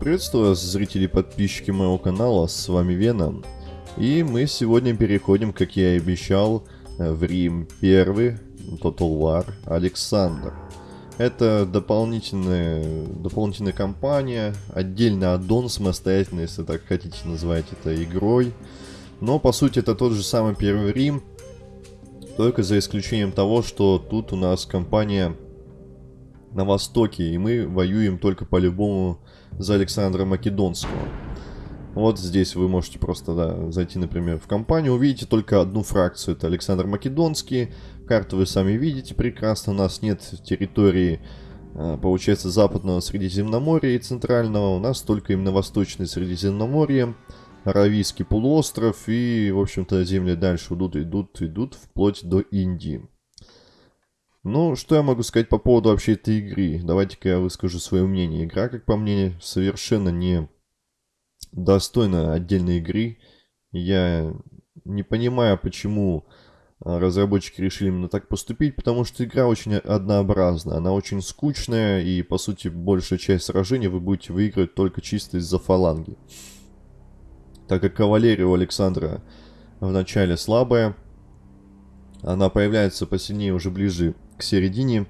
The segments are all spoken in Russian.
Приветствую вас, зрители и подписчики моего канала, с вами Веном. И мы сегодня переходим, как я и обещал, э, в Рим первый, Total War, Александр. Это дополнительная, дополнительная кампания, отдельный аддон самостоятельно, если так хотите назвать это игрой. Но по сути это тот же самый первый Рим, только за исключением того, что тут у нас компания на востоке, и мы воюем только по-любому за Александра Македонского. Вот здесь вы можете просто да, зайти, например, в компанию, увидите только одну фракцию, это Александр Македонский. Карту вы сами видите прекрасно, у нас нет территории, а, получается, западного Средиземноморья и центрального, у нас только именно восточное Средиземноморье, Аравийский полуостров и, в общем-то, земли дальше идут, идут, идут, вплоть до Индии. Ну, что я могу сказать по поводу вообще этой игры? Давайте-ка я выскажу свое мнение. Игра, как по мне, совершенно не достойна отдельной игры. Я не понимаю, почему а, разработчики решили именно так поступить, потому что игра очень однообразна, она очень скучная, и, по сути, большая часть сражений вы будете выигрывать только чисто из-за фаланги. Так как кавалерия у Александра в начале слабая, она появляется посильнее уже ближе к середине.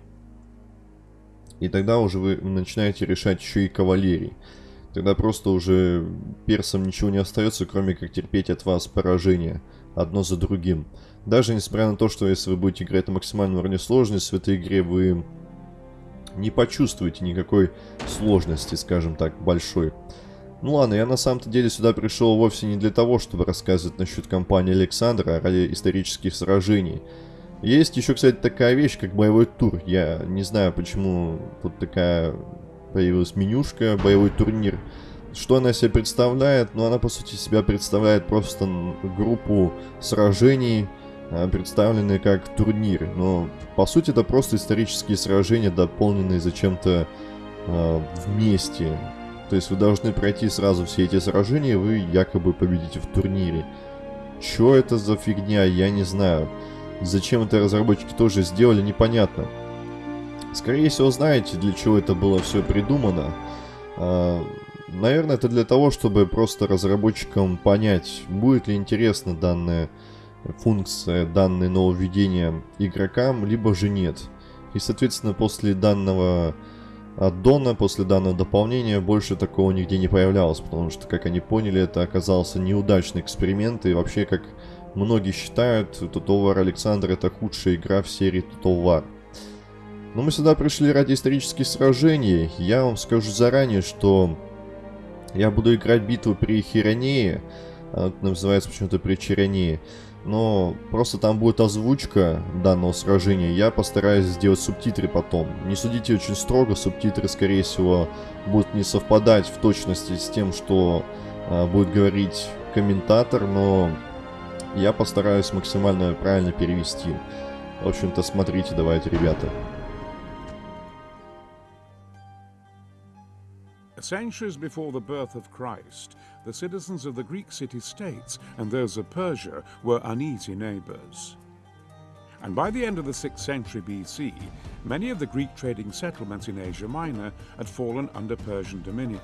И тогда уже вы начинаете решать еще и кавалерий. Тогда просто уже персам ничего не остается, кроме как терпеть от вас поражение одно за другим. Даже несмотря на то, что если вы будете играть на максимальном уровне сложности, в этой игре вы не почувствуете никакой сложности, скажем так, большой. Ну ладно, я на самом-то деле сюда пришел вовсе не для того, чтобы рассказывать насчет кампании Александра, а ради исторических сражений. Есть еще, кстати, такая вещь, как боевой тур. Я не знаю, почему тут такая появилась менюшка, боевой турнир. Что она себе представляет? Ну, она, по сути, себя представляет просто группу сражений, а, представленные как турнир. Но, по сути, это просто исторические сражения, дополненные зачем-то э, вместе. То есть вы должны пройти сразу все эти сражения, и вы якобы победите в турнире. Чё это за фигня, я не знаю. Зачем это разработчики тоже сделали, непонятно. Скорее всего, знаете, для чего это было все придумано. А, наверное, это для того, чтобы просто разработчикам понять, будет ли интересна данная функция, данное нововведение игрокам, либо же нет. И, соответственно, после данного аддона, после данного дополнения больше такого нигде не появлялось, потому что, как они поняли, это оказался неудачный эксперимент, и вообще, как Многие считают, Total War Александр это худшая игра в серии Total War. Но мы сюда пришли ради исторических сражений. Я вам скажу заранее, что я буду играть битву при Хиронее. Она называется почему-то при Чиронее. Но просто там будет озвучка данного сражения. Я постараюсь сделать субтитры потом. Не судите очень строго, субтитры, скорее всего, будут не совпадать в точности с тем, что а, будет говорить комментатор, но я постараюсь максимально правильно перевести. В общем-то, смотрите, давайте, ребята. Centuries before the birth of Christ, the citizens of the Greek city-states and those of Persia were uneasy neighbors. And by the end of the 6th century BC, many of the Greek trading settlements in Asia Minor had fallen under Persian dominion.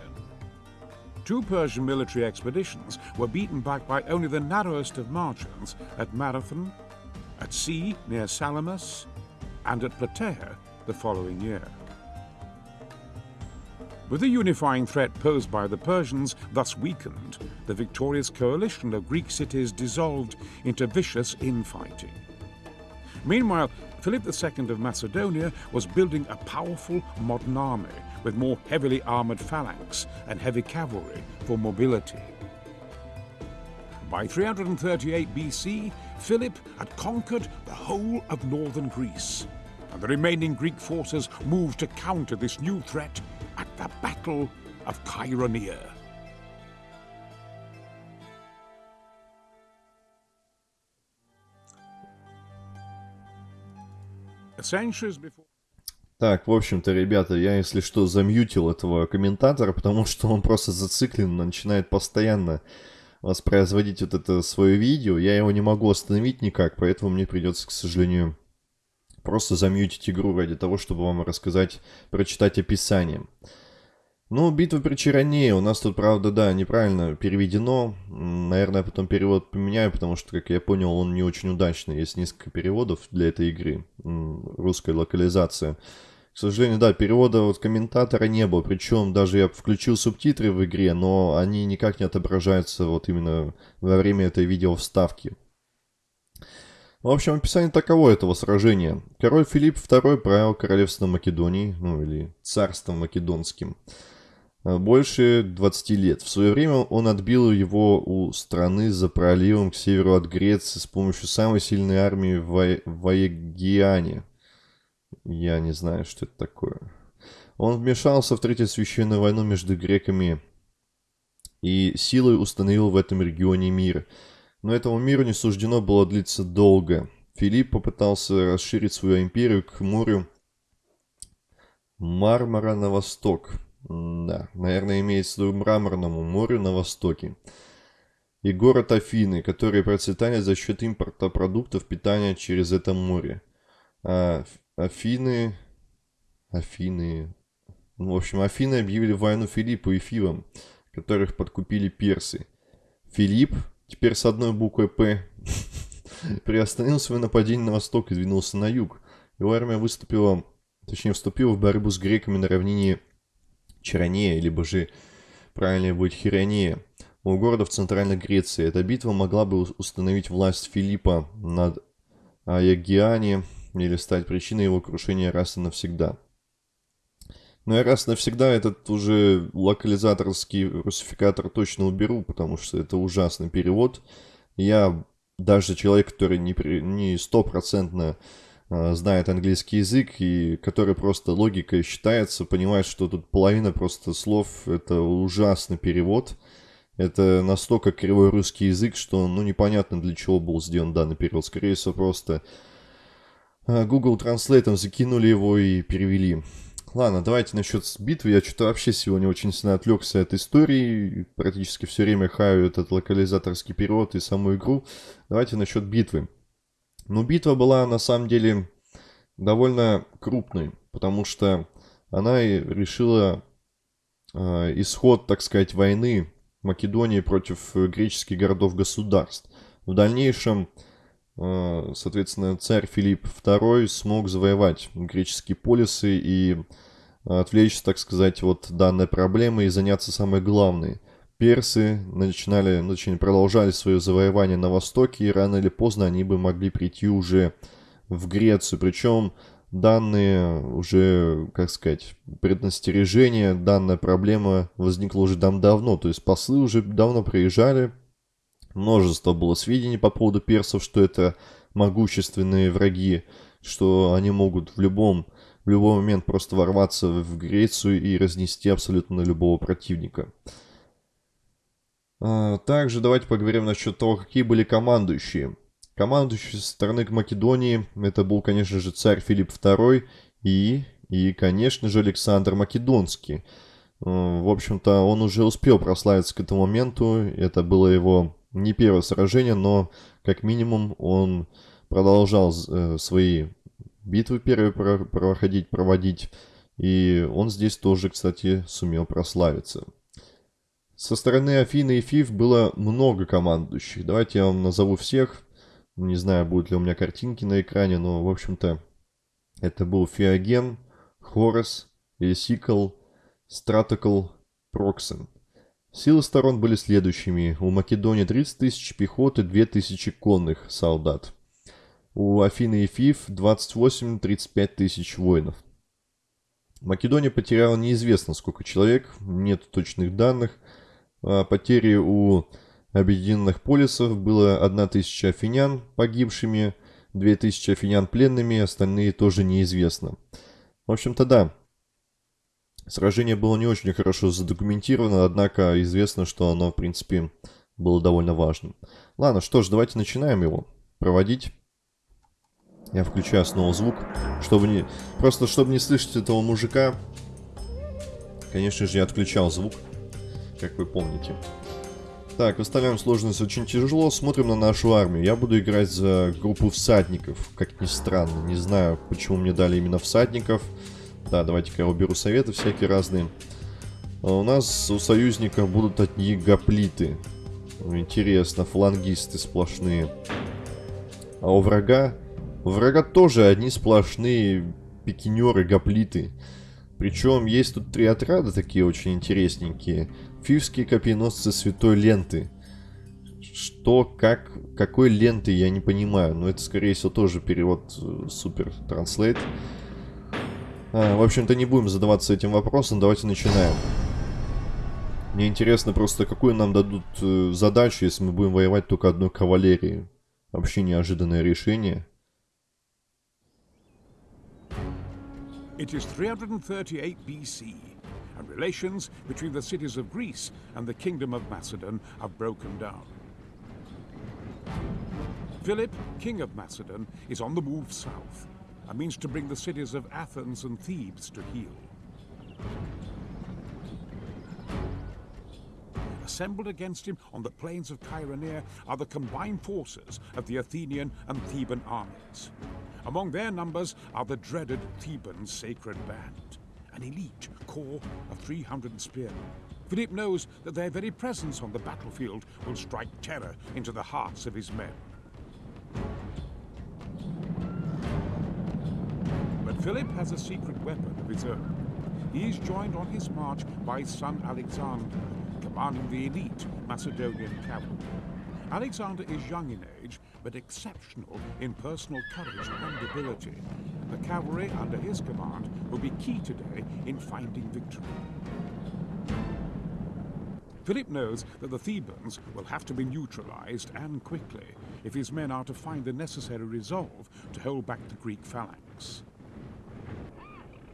Two Persian military expeditions were beaten back by only the narrowest of margins at Marathon, at sea near Salamis, and at Plataea the following year. With the unifying threat posed by the Persians thus weakened, the victorious coalition of Greek cities dissolved into vicious infighting. Meanwhile, Philip II of Macedonia was building a powerful modern army with more heavily armoured phalanx and heavy cavalry for mobility. By 338 BC, Philip had conquered the whole of northern Greece, and the remaining Greek forces moved to counter this new threat at the Battle of Chaeronea. Centuries before Так, в общем-то, ребята, я, если что, замьютил этого комментатора, потому что он просто зациклен, начинает постоянно воспроизводить вот это свое видео. Я его не могу остановить никак, поэтому мне придется, к сожалению, просто замьютить игру ради того, чтобы вам рассказать, прочитать описание. Ну, битва при Чароне. У нас тут, правда, да, неправильно переведено. Наверное, потом перевод поменяю, потому что, как я понял, он не очень удачный. Есть несколько переводов для этой игры. Русская локализация. Сожалению, да, перевода вот комментатора не было. Причем даже я включил субтитры в игре, но они никак не отображаются вот именно во время этой видео вставки. В общем, описание таково этого сражения. Король Филипп II правил королевством Македонии, ну или царством македонским, э, больше 20 лет. В свое время он отбил его у страны за проливом к северу от Греции с помощью самой сильной армии в Ваегиане. Я не знаю, что это такое. Он вмешался в Третью священную войну между греками и силой установил в этом регионе мир – но этому миру не суждено было длиться долго. Филипп попытался расширить свою империю к морю Мармара на восток. Да, наверное, имеется в виду Мраморному морю на востоке. И город Афины, который процветали за счет импорта продуктов питания через это море. А Афины... Афины... Ну, в общем, Афины объявили войну Филиппу и Фивам, которых подкупили персы. Филипп теперь с одной буквой «П», приостановил свое нападение на восток и двинулся на юг. Его армия выступила, точнее вступила в борьбу с греками на равнине Чаронея, либо же правильнее будет Хиронея, у города в центральной Греции. Эта битва могла бы установить власть Филиппа над Аягиане или стать причиной его крушения раз и навсегда. Но я раз навсегда этот уже локализаторский русификатор точно уберу, потому что это ужасный перевод. Я даже человек, который не стопроцентно а, знает английский язык и который просто логикой считается, понимает, что тут половина просто слов, это ужасный перевод. Это настолько кривой русский язык, что ну непонятно для чего был сделан данный перевод. Скорее всего просто Google Translate закинули его и перевели. Ладно, давайте насчет битвы. Я что-то вообще сегодня очень сильно отвлекся от истории. Практически все время хаю этот локализаторский перевод и саму игру. Давайте насчет битвы. Ну, битва была на самом деле довольно крупной, потому что она решила э, исход, так сказать, войны Македонии против греческих городов-государств. В дальнейшем Э, соответственно, царь Филипп II смог завоевать греческие полисы и отвлечься, так сказать, от данной проблемы и заняться самой главной. Персы начинали, начали, продолжали свое завоевание на востоке, и рано или поздно они бы могли прийти уже в Грецию. Причем данные уже, как сказать, преднастережения, данная проблема возникла уже там давно. То есть послы уже давно приезжали, Множество было сведений по поводу персов, что это могущественные враги, что они могут в любом, в любой момент просто ворваться в Грецию и разнести абсолютно любого противника. А, также давайте поговорим насчет того, какие были командующие. Командующий со стороны Македонии, это был, конечно же, царь Филипп II и, и конечно же, Александр Македонский. В общем-то, он уже успел прославиться к этому моменту, это было его не первое сражение, но как минимум он продолжал э, свои битвы первые проходить, проводить. И он здесь тоже, кстати, сумел прославиться. Со стороны Афины и Фиф было много командующих. Давайте я вам назову всех. Не знаю, будут ли у меня картинки на экране, но, в общем-то, это был Феоген, Хорос, Элисикл, Стратокл, Проксен – Силы сторон были следующими. У Македонии 30 тысяч пехоты, 2 тысячи конных солдат. У Афины и Фиф 28-35 тысяч воинов. Македония потеряла неизвестно сколько человек, нет точных данных. А потери у объединенных полисов было 1 тысяча афинян погибшими, 2 тысячи афинян пленными, остальные тоже неизвестно. В общем-то да, Сражение было не очень хорошо задокументировано, однако известно, что оно, в принципе, было довольно важным. Ладно, что ж, давайте начинаем его проводить. Я включаю снова звук, чтобы не... Просто, чтобы не слышать этого мужика, конечно же, я отключал звук, как вы помните. Так, выставляем сложность очень тяжело, смотрим на нашу армию. Я буду играть за группу всадников, как ни странно. Не знаю, почему мне дали именно всадников. Да, давайте-ка я уберу советы всякие разные. А у нас у союзников будут одни гоплиты. Интересно, флангисты сплошные. А у врага... У врага тоже одни сплошные пикинеры, гоплиты. Причем есть тут три отряда такие очень интересненькие. Фивские копьеносцы Святой Ленты. Что, как, какой ленты, я не понимаю. Но это, скорее всего, тоже перевод э, супер транслейт. А, в общем-то, не будем задаваться этим вопросом. Давайте начинаем. Мне интересно просто, какую нам дадут э, задачу, если мы будем воевать только одной кавалерией. Вообще неожиданное решение. It is 338 BC, and relations between the cities of Greece and the Kingdom of Macedon have broken down. Philip, King of Macedon, is on the move south, and means to bring the cities of Athens and Thebes to heel. Assembled against him on the plains of Chironea are the combined forces of the Athenian and Theban armies. Among their numbers are the dreaded Theban Sacred Band, an elite corps of 300 spearmen. Philip knows that their very presence on the battlefield will strike terror into the hearts of his men. Philip has a secret weapon of his own. He is joined on his march by his son Alexander, commanding the elite Macedonian cavalry. Alexander is young in age, but exceptional in personal courage and ability. The cavalry under his command will be key today in finding victory. Philip knows that the Thebans will have to be neutralized and quickly if his men are to find the necessary resolve to hold back the Greek phalanx.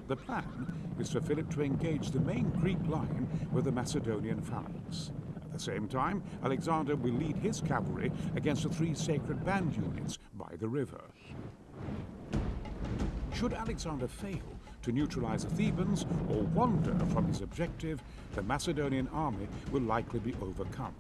The plan is for Philip to engage the main Greek line with the Macedonian phalanx. At the same time, Alexander will lead his cavalry against the three sacred band units by the river. Should Alexander fail to neutralize the Thebans or wander from his objective, the Macedonian army will likely be overcome.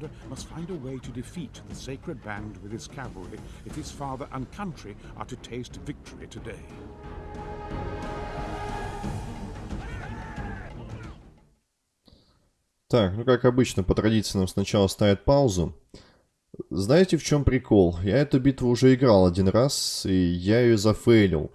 Alexander must find a way to defeat the sacred band with his cavalry if his father and country are to taste victory today. Так, ну как обычно, по традиции нам сначала ставят паузу. Знаете, в чем прикол? Я эту битву уже играл один раз, и я ее зафейлил.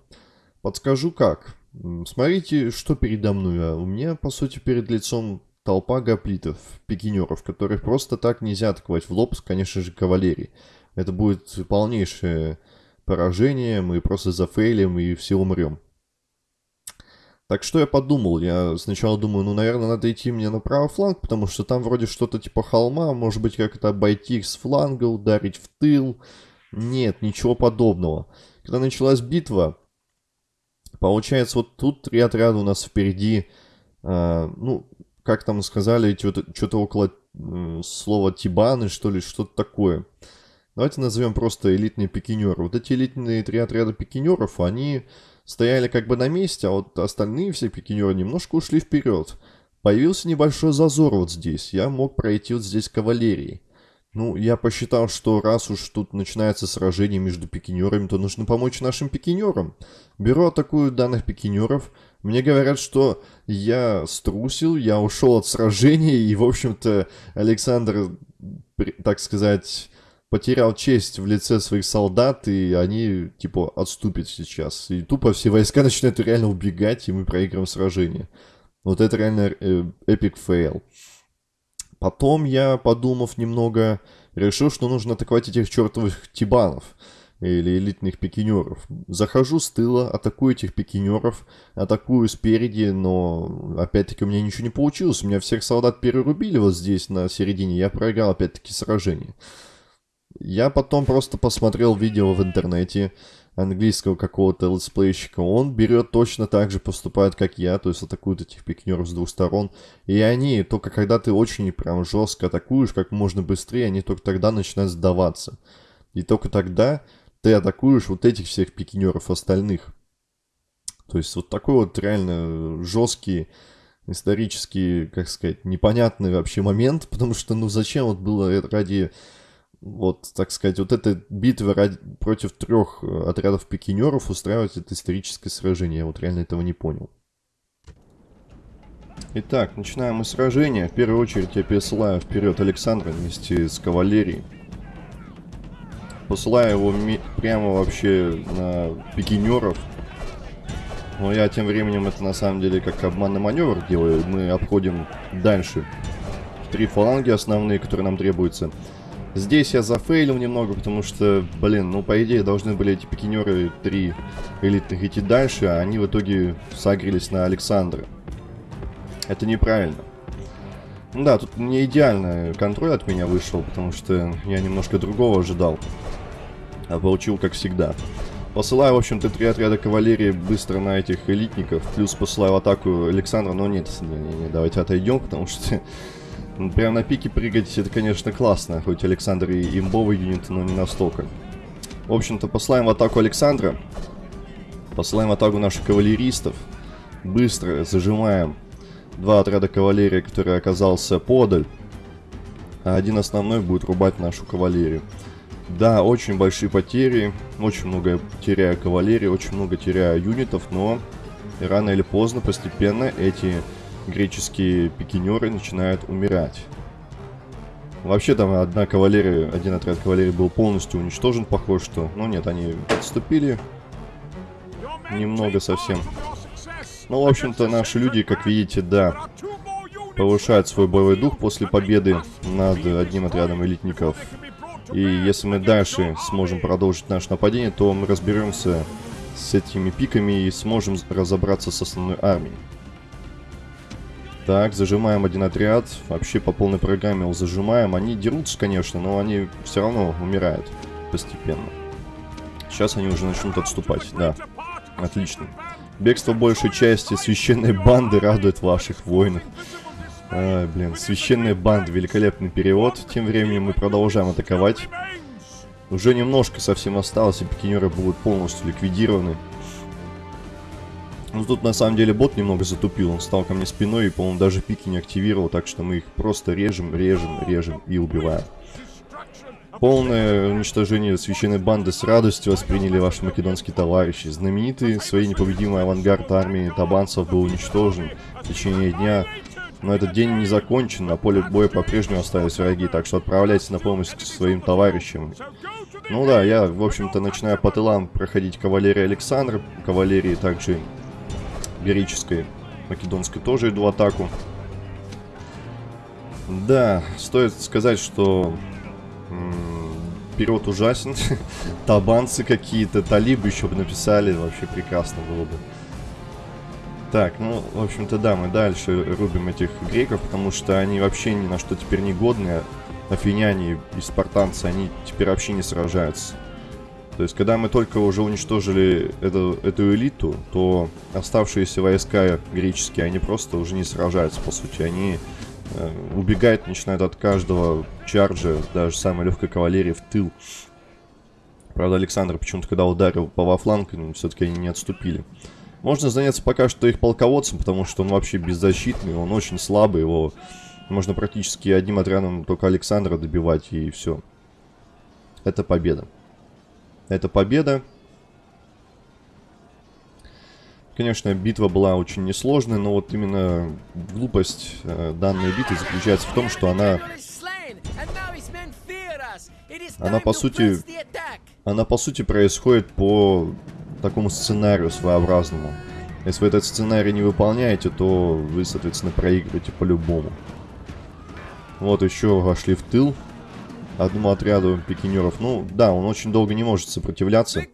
Подскажу как. Смотрите, что передо мной. У меня, по сути, перед лицом толпа гоплитов, пикинеров, которых просто так нельзя атаковать в лоб, конечно же, кавалерии. Это будет полнейшее поражение, мы просто зафейлим и все умрем. Так что я подумал, я сначала думаю, ну, наверное, надо идти мне на правый фланг, потому что там вроде что-то типа холма, может быть, как это обойти их с фланга, ударить в тыл. Нет, ничего подобного. Когда началась битва, получается, вот тут три отряда у нас впереди, э, ну, как там сказали, что-то около слова тибаны, что ли, что-то такое. Давайте назовем просто элитные пикинеры. Вот эти элитные три отряда пикинеров, они стояли как бы на месте, а вот остальные все пикинеры немножко ушли вперед. Появился небольшой зазор вот здесь. Я мог пройти вот здесь кавалерией. Ну, я посчитал, что раз уж тут начинается сражение между пикинерами, то нужно помочь нашим пикинерам. Беру атакую данных пикинеров. Мне говорят, что я струсил, я ушел от сражения, и, в общем-то, Александр, так сказать, потерял честь в лице своих солдат, и они, типа, отступят сейчас. И тупо все войска начинают реально убегать, и мы проигрываем сражение. Вот это реально epic fail. Потом я, подумав немного, решил, что нужно атаковать этих чертовых тибанов или элитных пикинеров. Захожу с тыла, атакую этих пикинеров, атакую спереди, но опять-таки у меня ничего не получилось. У меня всех солдат перерубили вот здесь на середине, я проиграл опять-таки сражение. Я потом просто посмотрел видео в интернете английского какого-то летсплейщика. Он берет точно так же, поступает, как я, то есть атакует этих пикнеров с двух сторон. И они, только когда ты очень прям жестко атакуешь, как можно быстрее, они только тогда начинают сдаваться. И только тогда ты атакуешь вот этих всех пикинеров остальных. То есть вот такой вот реально жесткий исторический, как сказать, непонятный вообще момент, потому что ну зачем вот было ради вот, так сказать, вот эта битва ради, против трех э, отрядов пикинеров устраивать это историческое сражение. Я вот реально этого не понял. Итак, начинаем мы сражение. В первую очередь я пересылаю вперед Александра вместе с кавалерией. Посылаю его прямо вообще на пикинеров. Но я тем временем это на самом деле как обманный маневр делаю. Мы обходим дальше. Три фаланги основные, которые нам требуются. Здесь я зафейлил немного, потому что, блин, ну по идее должны были эти пикинеры три элитных идти дальше, а они в итоге сагрились на Александра. Это неправильно. Ну да, тут не идеальный контроль от меня вышел, потому что я немножко другого ожидал. А получил как всегда. Посылаю, в общем-то, три отряда кавалерии быстро на этих элитников. Плюс посылаю атаку Александра. Но нет, не, не, не, давайте отойдем, потому что прям на пике прыгать это, конечно, классно. Хоть Александр и имбовый юнит, но не настолько. В общем-то, посылаем в атаку Александра. Посылаем в атаку наших кавалеристов. Быстро зажимаем два отряда кавалерии, который оказался подаль. А один основной будет рубать нашу кавалерию. Да, очень большие потери, очень много теряю кавалерии, очень много теряю юнитов, но рано или поздно, постепенно эти греческие пикинеры начинают умирать. Вообще там одна кавалерия, один отряд кавалерии был полностью уничтожен, похоже, что... Ну нет, они отступили немного совсем. Ну, в общем-то, наши люди, как видите, да, повышают свой боевой дух после победы над одним отрядом элитников. И если мы дальше сможем продолжить наше нападение, то мы разберемся с этими пиками и сможем разобраться с основной армией. Так, зажимаем один отряд. Вообще по полной программе его зажимаем. Они дерутся, конечно, но они все равно умирают постепенно. Сейчас они уже начнут отступать. Да, отлично. Бегство большей части священной банды радует ваших воинов. Ай, блин, священная банда, великолепный перевод. Тем временем мы продолжаем атаковать. Уже немножко совсем осталось, и пикинеры будут полностью ликвидированы. Ну тут на самом деле бот немного затупил, он стал ко мне спиной и, по-моему, даже пики не активировал, так что мы их просто режем, режем, режем и убиваем. Полное уничтожение священной банды с радостью восприняли ваши македонские товарищи. Знаменитый своей непобедимой авангард армии табанцев был уничтожен в течение дня. Но этот день не закончен, на поле боя по-прежнему остались враги, так что отправляйтесь на помощь к своим товарищам. Ну да, я, в общем-то, начинаю по тылам проходить кавалерии Александра, кавалерии также героической, македонской тоже иду в атаку. Да, стоит сказать, что Вперед ужасен. Табанцы какие-то, талибы еще бы написали, вообще прекрасно было бы. Так, ну, в общем-то, да, мы дальше рубим этих греков, потому что они вообще ни на что теперь не годные. Афиняне и спартанцы, они теперь вообще не сражаются. То есть, когда мы только уже уничтожили эту, эту элиту, то оставшиеся войска греческие, они просто уже не сражаются, по сути. Они Э, убегает, начинает от каждого чарджа, даже самой легкой кавалерии в тыл. Правда, Александр почему-то, когда ударил по во фланг, ну, все-таки они не отступили. Можно заняться пока что их полководцем, потому что он вообще беззащитный, он очень слабый, его можно практически одним отрядом только Александра добивать, и все. Это победа. Это победа. Конечно, битва была очень несложная, но вот именно глупость э, данной битвы заключается в том, что она... Она по сути... Она по сути происходит по такому сценарию своеобразному. Если вы этот сценарий не выполняете, то вы, соответственно, проигрываете по-любому. Вот еще вошли в тыл одному отряду пикинеров. Ну, да, он очень долго не может сопротивляться.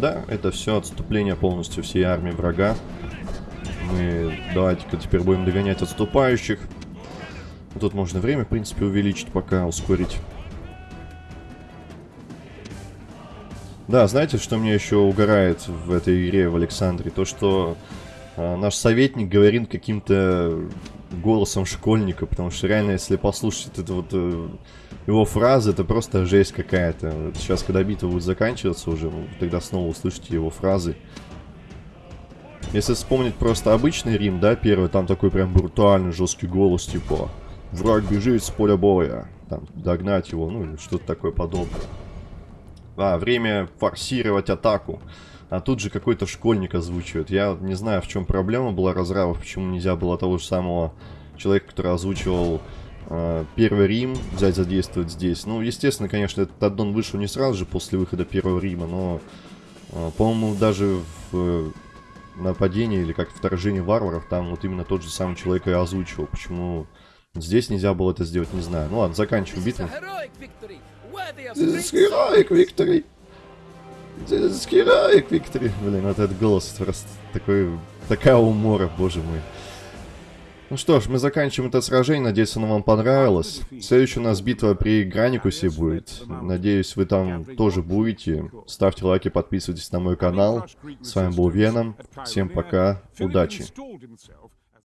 Да, это все отступление полностью всей армии врага. Мы давайте-ка теперь будем догонять отступающих. Тут можно время, в принципе, увеличить, пока ускорить. Да, знаете, что мне еще угорает в этой игре в Александре? То, что наш советник говорит каким-то голосом школьника, потому что реально, если послушать это вот э, его фразы, это просто жесть какая-то. Сейчас, когда битва будет заканчиваться уже, тогда снова услышите его фразы. Если вспомнить просто обычный Рим, да, первый, там такой прям брутальный, жесткий голос, типа Враг бежит с поля боя. Там, догнать его, ну, или что-то такое подобное. А, время форсировать атаку. А тут же какой-то школьник озвучивает. Я не знаю, в чем проблема была разравов, почему нельзя было того же самого человека, который озвучивал э, Первый Рим, взять задействовать здесь. Ну, естественно, конечно, этот аддон вышел не сразу же после выхода Первого Рима, но, э, по-моему, даже в э, нападении или как вторжение варваров, там вот именно тот же самый человек и озвучивал. Почему здесь нельзя было это сделать, не знаю. Ну ладно, заканчиваем битву. This is heroic victory. Heroic victory. Блин, вот этот голос просто такой... Такая умора, боже мой. Ну что ж, мы заканчиваем это сражение. Надеюсь, оно вам понравилось. Следующая у нас битва при Граникусе будет. Надеюсь, вы там тоже будете. Ставьте лайки, подписывайтесь на мой канал. С вами был Веном. Всем пока. Удачи.